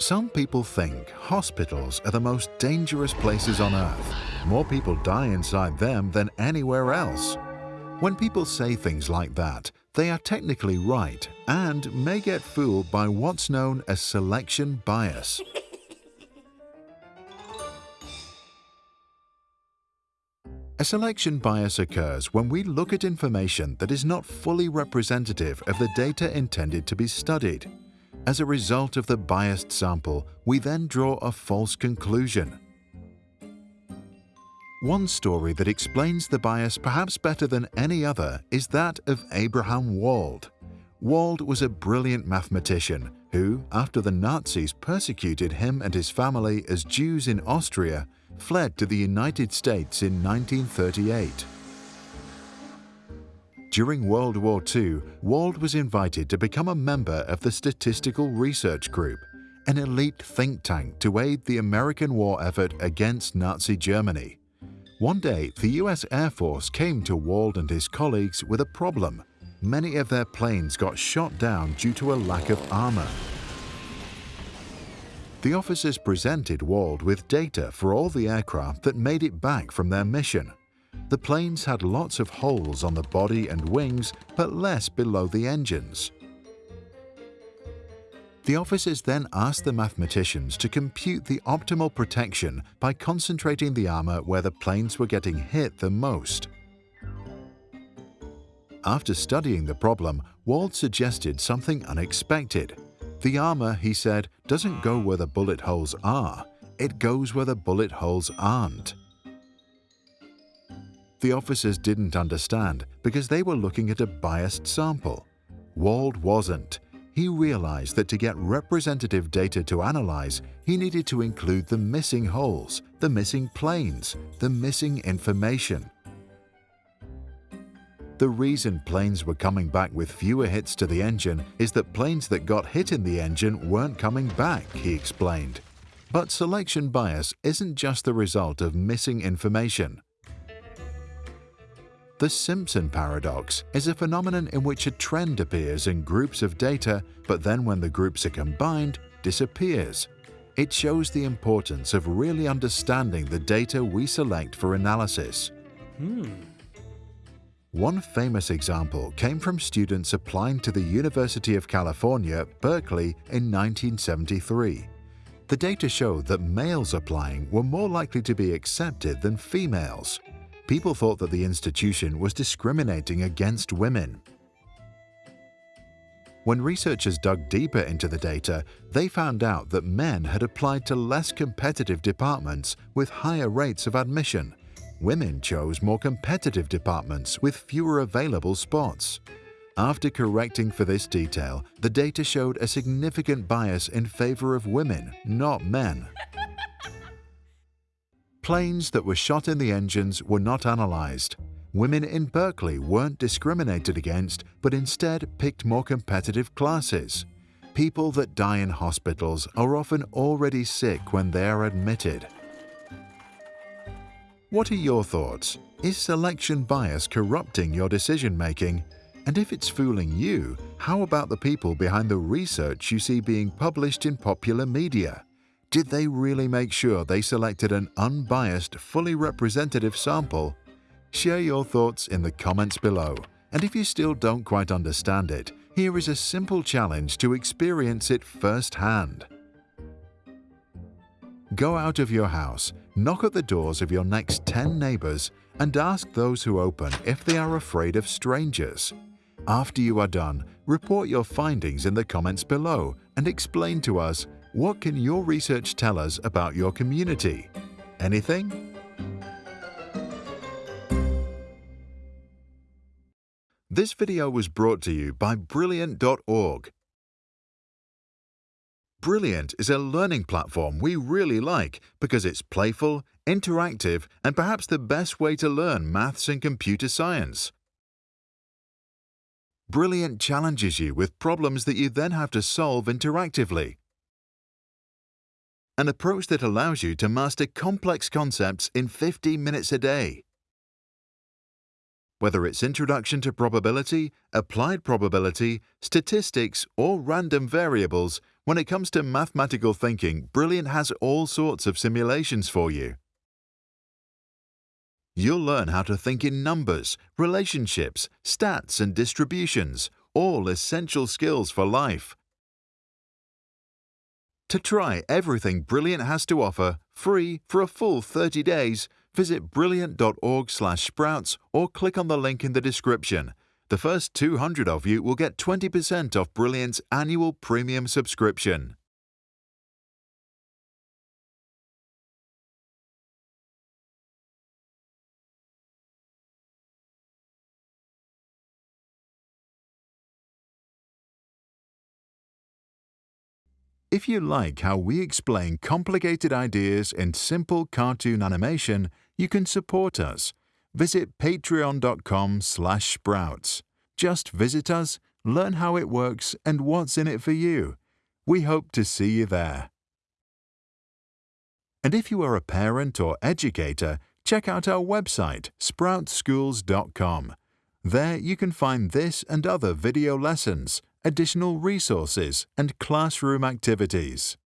Some people think hospitals are the most dangerous places on earth. More people die inside them than anywhere else. When people say things like that, they are technically right and may get fooled by what's known as selection bias. A selection bias occurs when we look at information that is not fully representative of the data intended to be studied. As a result of the biased sample, we then draw a false conclusion. One story that explains the bias perhaps better than any other is that of Abraham Wald. Wald was a brilliant mathematician who, after the Nazis persecuted him and his family as Jews in Austria, fled to the United States in 1938. During World War II, Wald was invited to become a member of the Statistical Research Group, an elite think tank to aid the American war effort against Nazi Germany. One day, the US Air Force came to Wald and his colleagues with a problem. Many of their planes got shot down due to a lack of armor. The officers presented Wald with data for all the aircraft that made it back from their mission. The planes had lots of holes on the body and wings, but less below the engines. The officers then asked the mathematicians to compute the optimal protection by concentrating the armor where the planes were getting hit the most. After studying the problem, Wald suggested something unexpected. The armor, he said, doesn't go where the bullet holes are, it goes where the bullet holes aren't. The officers didn't understand because they were looking at a biased sample. Wald wasn't. He realized that to get representative data to analyze, he needed to include the missing holes, the missing planes, the missing information. The reason planes were coming back with fewer hits to the engine is that planes that got hit in the engine weren't coming back, he explained. But selection bias isn't just the result of missing information. The Simpson paradox is a phenomenon in which a trend appears in groups of data, but then when the groups are combined, disappears. It shows the importance of really understanding the data we select for analysis. Hmm. One famous example came from students applying to the University of California, Berkeley in 1973. The data showed that males applying were more likely to be accepted than females. People thought that the institution was discriminating against women. When researchers dug deeper into the data, they found out that men had applied to less competitive departments with higher rates of admission, women chose more competitive departments with fewer available spots. After correcting for this detail, the data showed a significant bias in favor of women, not men. Planes that were shot in the engines were not analyzed. Women in Berkeley weren't discriminated against, but instead picked more competitive classes. People that die in hospitals are often already sick when they are admitted. What are your thoughts? Is selection bias corrupting your decision-making? And if it's fooling you, how about the people behind the research you see being published in popular media? Did they really make sure they selected an unbiased, fully representative sample? Share your thoughts in the comments below. And if you still don't quite understand it, here is a simple challenge to experience it firsthand. Go out of your house, knock at the doors of your next 10 neighbors, and ask those who open if they are afraid of strangers. After you are done, report your findings in the comments below and explain to us what can your research tell us about your community. Anything? This video was brought to you by Brilliant.org Brilliant is a learning platform we really like because it's playful, interactive, and perhaps the best way to learn maths and computer science. Brilliant challenges you with problems that you then have to solve interactively. An approach that allows you to master complex concepts in 15 minutes a day. Whether it's introduction to probability, applied probability, statistics, or random variables, When it comes to mathematical thinking, Brilliant has all sorts of simulations for you. You'll learn how to think in numbers, relationships, stats and distributions, all essential skills for life. To try everything Brilliant has to offer, free for a full 30 days, visit brilliant.org/sprouts or click on the link in the description. The first 200 of you will get 20% off Brilliant's annual premium subscription. If you like how we explain complicated ideas in simple cartoon animation, you can support us. Visit patreon.com slash sprouts. Just visit us, learn how it works and what's in it for you. We hope to see you there. And if you are a parent or educator, check out our website, sproutschools.com. There you can find this and other video lessons, additional resources, and classroom activities.